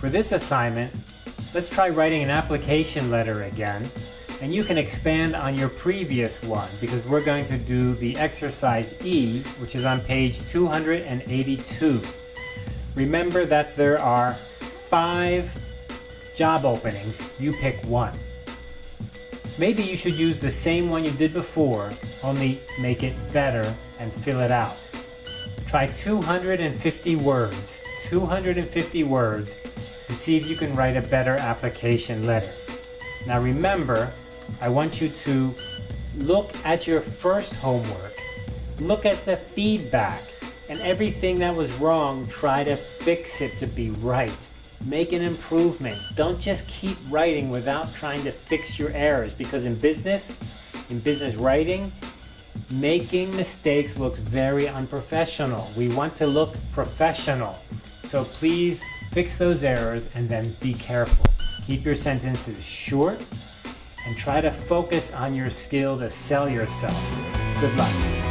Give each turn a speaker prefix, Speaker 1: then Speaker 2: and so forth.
Speaker 1: For this assignment, let's try writing an application letter again. And you can expand on your previous one because we're going to do the exercise E, which is on page 282. Remember that there are five job openings. You pick one. Maybe you should use the same one you did before, only make it better and fill it out. Try 250 words, 250 words, and see if you can write a better application letter. Now remember, I want you to look at your first homework, look at the feedback, and everything that was wrong, try to fix it to be right. Make an improvement. Don't just keep writing without trying to fix your errors because in business, in business writing, making mistakes looks very unprofessional. We want to look professional. So please fix those errors and then be careful. Keep your sentences short and try to focus on your skill to sell yourself. Good luck.